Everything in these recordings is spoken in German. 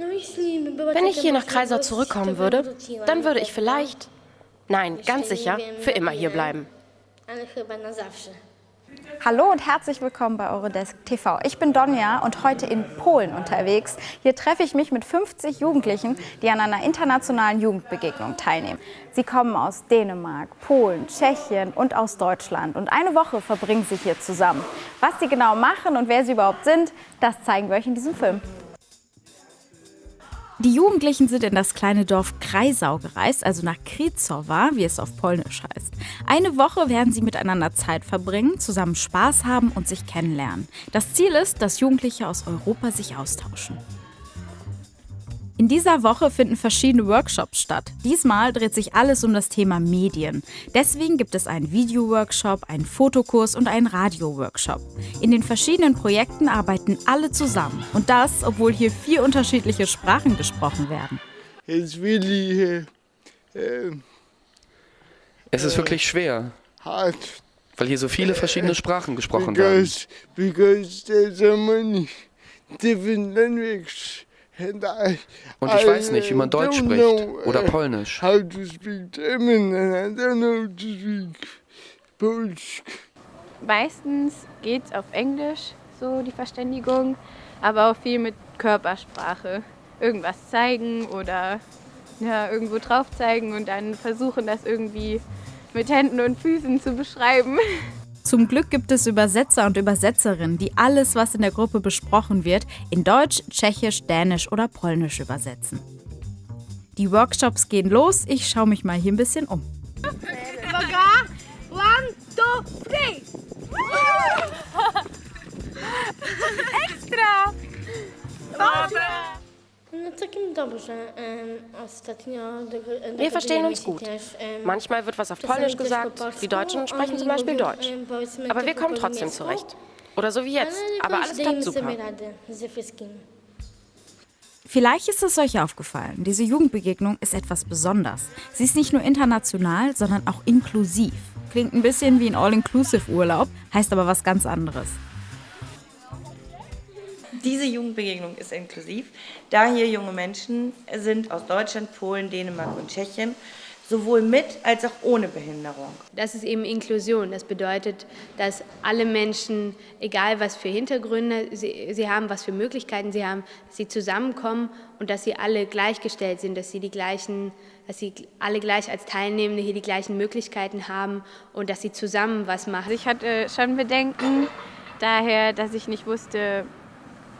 Wenn ich hier nach Kreisau zurückkommen würde, dann würde ich vielleicht, nein, ganz sicher, für immer hier bleiben. Hallo und herzlich willkommen bei Eurodesk TV. Ich bin Donja und heute in Polen unterwegs. Hier treffe ich mich mit 50 Jugendlichen, die an einer internationalen Jugendbegegnung teilnehmen. Sie kommen aus Dänemark, Polen, Tschechien und aus Deutschland. Und eine Woche verbringen sie hier zusammen. Was sie genau machen und wer sie überhaupt sind, das zeigen wir euch in diesem Film. Die Jugendlichen sind in das kleine Dorf Kreisau gereist, also nach Krizowa, wie es auf Polnisch heißt. Eine Woche werden sie miteinander Zeit verbringen, zusammen Spaß haben und sich kennenlernen. Das Ziel ist, dass Jugendliche aus Europa sich austauschen. In dieser Woche finden verschiedene Workshops statt. Diesmal dreht sich alles um das Thema Medien. Deswegen gibt es einen Video-Workshop, einen Fotokurs und einen Radio-Workshop. In den verschiedenen Projekten arbeiten alle zusammen. Und das, obwohl hier vier unterschiedliche Sprachen gesprochen werden. It's really, uh, Es ist wirklich schwer, hard weil hier so viele verschiedene Sprachen gesprochen werden. because because there's so many different languages Und ich weiß nicht, wie man Deutsch spricht know, oder Polnisch. How to speak German and I don't know to speak Polish. Meistens geht es auf Englisch, so die Verständigung, aber auch viel mit Körpersprache. Irgendwas zeigen oder ja, irgendwo drauf zeigen und dann versuchen, das irgendwie mit Händen und Füßen zu beschreiben. Zum Glück gibt es Übersetzer und Übersetzerinnen, die alles, was in der Gruppe besprochen wird, in Deutsch, Tschechisch, Dänisch oder Polnisch übersetzen. Die Workshops gehen los. Ich schaue mich mal hier ein bisschen um. No całkiem dobrze. Wir verstehen uns gut. Manchmal wird was auf Polnisch gesagt, die Deutschen sprechen zum Beispiel Deutsch. Aber wir kommen trotzdem zurecht. Oder so wie jetzt. Aber alles klappt super. Vielleicht ist es euch aufgefallen, diese Jugendbegegnung ist etwas besonders. Sie ist nicht nur international, sondern auch inklusiv. Klingt ein bisschen wie ein All-Inclusive-Urlaub, heißt aber was ganz anderes. Diese Jugendbegegnung ist inklusiv, da hier junge Menschen sind aus Deutschland, Polen, Dänemark und Tschechien, sowohl mit als auch ohne Behinderung. Das ist eben Inklusion. Das bedeutet, dass alle Menschen, egal was für Hintergründe sie, sie haben, was für Möglichkeiten sie haben, dass sie zusammenkommen und dass sie alle gleichgestellt sind, dass sie die gleichen, dass sie alle gleich als Teilnehmende hier die gleichen Möglichkeiten haben und dass sie zusammen was machen. Ich hatte schon Bedenken, daher, dass ich nicht wusste,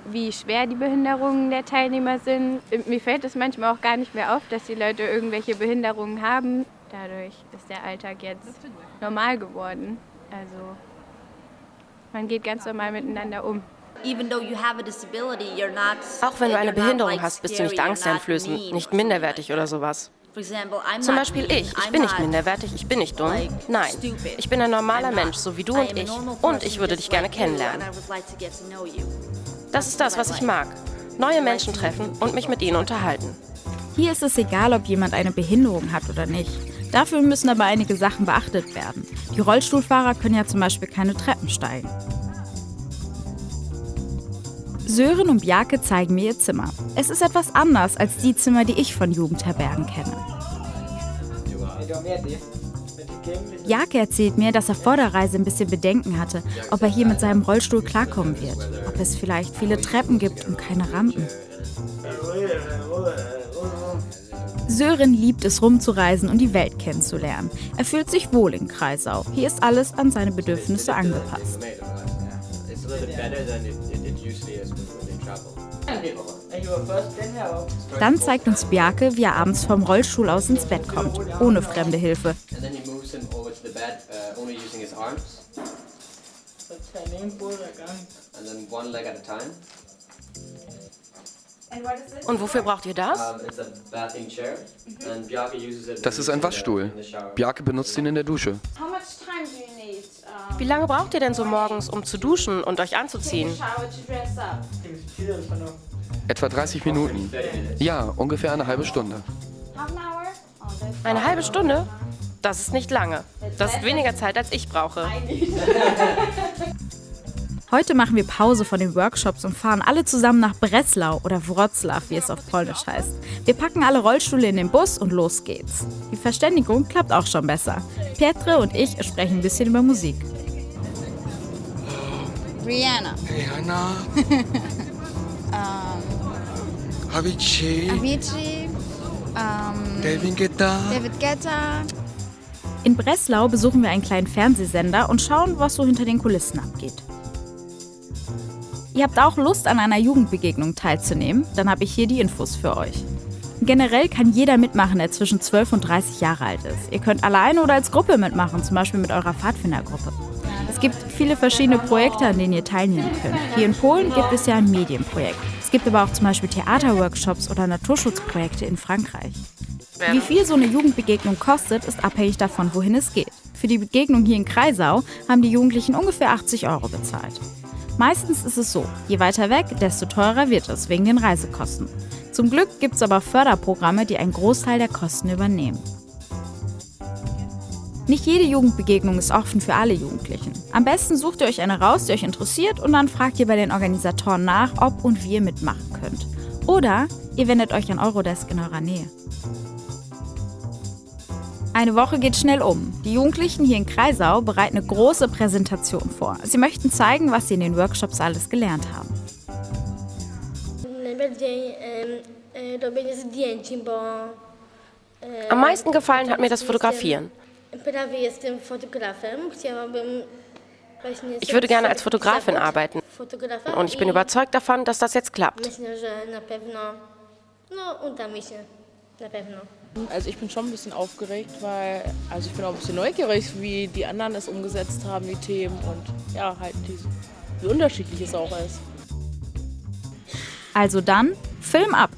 wie schwer die Behinderungen der Teilnehmer sind. Mir fällt es manchmal auch gar nicht mehr auf, dass die Leute irgendwelche Behinderungen haben. Dadurch ist der Alltag jetzt normal geworden. Also man geht ganz normal miteinander um. Auch wenn du eine Behinderung hast, bist du nicht angsteinflößend, nicht minderwertig oder sowas. Zum Beispiel ich. Ich bin nicht minderwertig, ich bin nicht dumm. Nein, ich bin ein normaler Mensch, so wie du und ich. Und ich würde dich gerne kennenlernen. Das ist das, was ich mag. Neue Menschen treffen und mich mit ihnen unterhalten. Hier ist es egal, ob jemand eine Behinderung hat oder nicht. Dafür müssen aber einige Sachen beachtet werden. Die Rollstuhlfahrer können ja zum Beispiel keine Treppen steigen. Sören und Bjarke zeigen mir ihr Zimmer. Es ist etwas anders als die Zimmer, die ich von Jugendherbergen kenne. Bjarke erzählt mir, dass er vor der Reise ein bisschen Bedenken hatte, ob er hier mit seinem Rollstuhl klarkommen wird. Ob es vielleicht viele Treppen gibt und keine Rampen. Sören liebt es rumzureisen und die Welt kennenzulernen. Er fühlt sich wohl in Kreisau. Hier ist alles an seine Bedürfnisse angepasst. Dann zeigt uns Bjarke, wie er abends vom Rollstuhl aus ins Bett kommt, ohne fremde Hilfe. Und wofür braucht ihr das? Das ist ein Waschstuhl. Bjarke benutzt ihn in der Dusche. Wie lange braucht ihr denn so morgens, um zu duschen und euch anzuziehen? Etwa 30 Minuten. Ja, ungefähr eine halbe Stunde. Eine halbe Stunde? Das ist nicht lange. Das ist weniger Zeit, als ich brauche. Heute machen wir Pause von den Workshops und fahren alle zusammen nach Breslau oder Wroclaw, wie es auf Polnisch heißt. Wir packen alle Rollstühle in den Bus und los geht's. Die Verständigung klappt auch schon besser. Pietre und ich sprechen ein bisschen über Musik. Rihanna. Rihanna. um, Avicii. Avicii. Um, David Guetta. David Guetta. In Breslau besuchen wir einen kleinen Fernsehsender und schauen, was so hinter den Kulissen abgeht. Ihr habt auch Lust, an einer Jugendbegegnung teilzunehmen? Dann habe ich hier die Infos für euch. Generell kann jeder mitmachen, der zwischen 12 und 30 Jahre alt ist. Ihr könnt alleine oder als Gruppe mitmachen, zum Beispiel mit eurer Pfadfindergruppe. Es gibt viele verschiedene Projekte, an denen ihr teilnehmen könnt. Hier in Polen gibt es ja ein Medienprojekt. Es gibt aber auch zum Beispiel Theaterworkshops oder Naturschutzprojekte in Frankreich. Wie viel so eine Jugendbegegnung kostet, ist abhängig davon, wohin es geht. Für die Begegnung hier in Kreisau haben die Jugendlichen ungefähr 80 Euro bezahlt. Meistens ist es so, je weiter weg, desto teurer wird es wegen den Reisekosten. Zum Glück gibt es aber Förderprogramme, die einen Großteil der Kosten übernehmen. Nicht jede Jugendbegegnung ist offen für alle Jugendlichen. Am besten sucht ihr euch eine raus, die euch interessiert und dann fragt ihr bei den Organisatoren nach, ob und wie ihr mitmachen könnt. Oder ihr wendet euch an Eurodesk in eurer Nähe. Eine Woche geht schnell um. Die Jugendlichen hier in Kreisau bereiten eine große Präsentation vor. Sie möchten zeigen, was sie in den Workshops alles gelernt haben. Am meisten gefallen hat mir das Fotografieren. Ich würde gerne als Fotografin arbeiten und ich bin überzeugt davon, dass das jetzt klappt. Also ich bin schon ein bisschen aufgeregt, weil also ich bin auch ein bisschen neugierig, wie die anderen es umgesetzt haben, die Themen und ja, halt die, wie unterschiedlich es auch ist. Also dann, Film ab!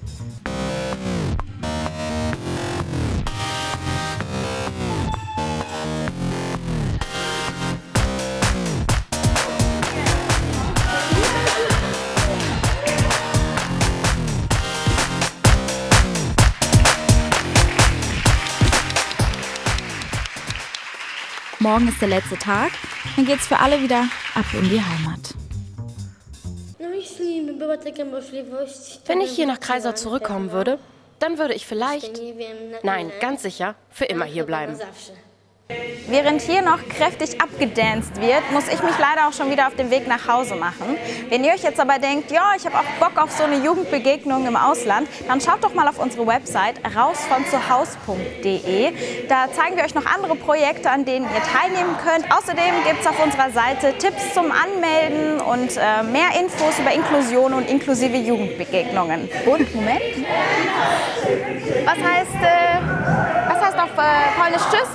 Morgen ist der letzte Tag, dann geht's für alle wieder ab in die Heimat. Wenn ich hier nach Kreisau zurückkommen würde, dann würde ich vielleicht, nein, ganz sicher, für immer hier bleiben. Während hier noch kräftig abgedanced wird, muss ich mich leider auch schon wieder auf den Weg nach Hause machen. Wenn ihr euch jetzt aber denkt, ja, ich habe auch Bock auf so eine Jugendbegegnung im Ausland, dann schaut doch mal auf unsere Website rausvonzuhaus.de. Da zeigen wir euch noch andere Projekte, an denen ihr teilnehmen könnt. Außerdem gibt es auf unserer Seite Tipps zum Anmelden und äh, mehr Infos über Inklusion und inklusive Jugendbegegnungen. Und, Moment. Was heißt, äh, was heißt auf äh, Polnisch Tschüss?